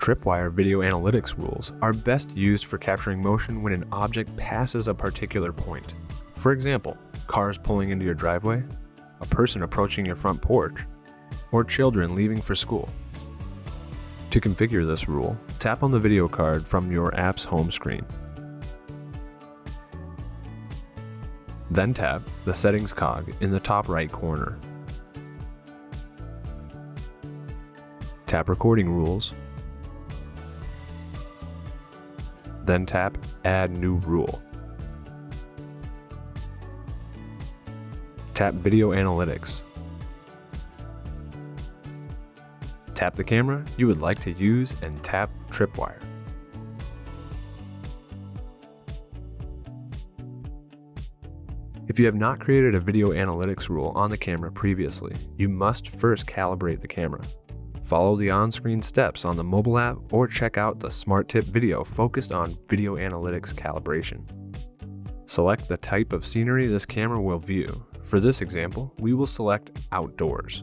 Tripwire video analytics rules are best used for capturing motion when an object passes a particular point. For example, cars pulling into your driveway, a person approaching your front porch, or children leaving for school. To configure this rule, tap on the video card from your app's home screen. Then tap the Settings cog in the top right corner. Tap Recording Rules. Then tap Add New Rule. Tap Video Analytics. Tap the camera you would like to use and tap Tripwire. If you have not created a video analytics rule on the camera previously, you must first calibrate the camera. Follow the on-screen steps on the mobile app or check out the Smart Tip video focused on video analytics calibration. Select the type of scenery this camera will view. For this example, we will select Outdoors.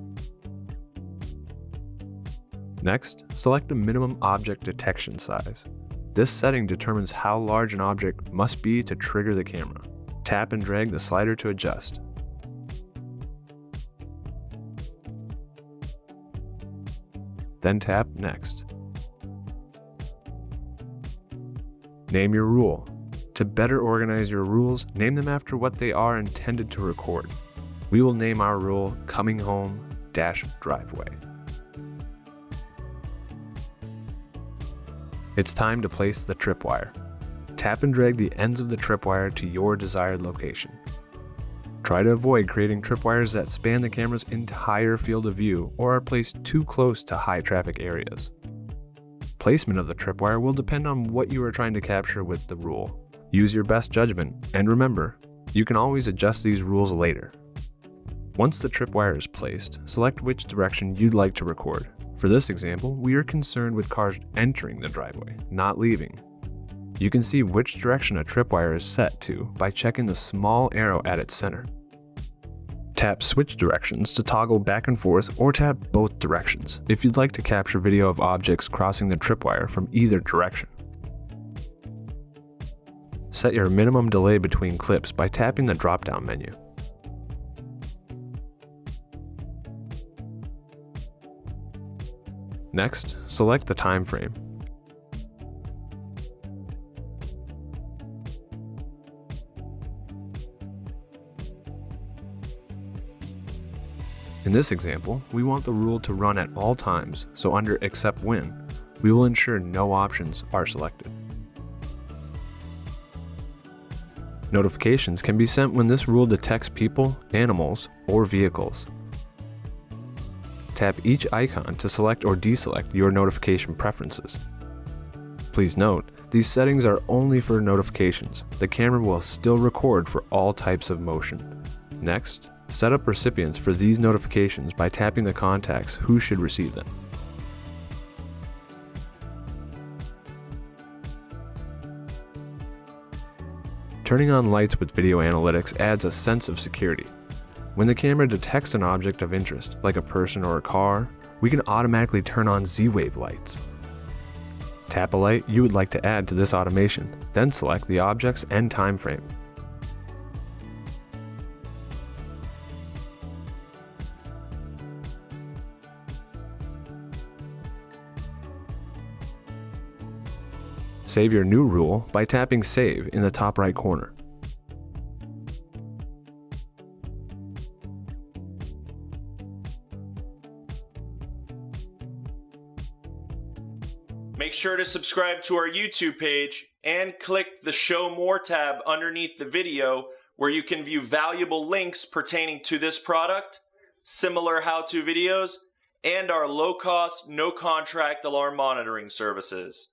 Next, select a minimum object detection size. This setting determines how large an object must be to trigger the camera. Tap and drag the slider to adjust. Then tap Next. Name your rule. To better organize your rules, name them after what they are intended to record. We will name our rule Coming Home Dash Driveway. It's time to place the tripwire. Tap and drag the ends of the tripwire to your desired location. Try to avoid creating tripwires that span the camera's entire field of view or are placed too close to high traffic areas. Placement of the tripwire will depend on what you are trying to capture with the rule. Use your best judgment, and remember, you can always adjust these rules later. Once the tripwire is placed, select which direction you'd like to record. For this example, we are concerned with cars entering the driveway, not leaving. You can see which direction a tripwire is set to by checking the small arrow at its center. Tap switch directions to toggle back and forth or tap both directions if you'd like to capture video of objects crossing the tripwire from either direction. Set your minimum delay between clips by tapping the drop-down menu. Next, select the time frame In this example, we want the rule to run at all times, so under Except When, we will ensure no options are selected. Notifications can be sent when this rule detects people, animals, or vehicles. Tap each icon to select or deselect your notification preferences. Please note, these settings are only for notifications. The camera will still record for all types of motion. Next, Set up recipients for these notifications by tapping the contacts who should receive them. Turning on lights with video analytics adds a sense of security. When the camera detects an object of interest, like a person or a car, we can automatically turn on Z-Wave lights. Tap a light you would like to add to this automation, then select the objects and time frame. Save your new rule by tapping Save in the top right corner. Make sure to subscribe to our YouTube page and click the Show More tab underneath the video where you can view valuable links pertaining to this product, similar how-to videos, and our low-cost, no-contract alarm monitoring services.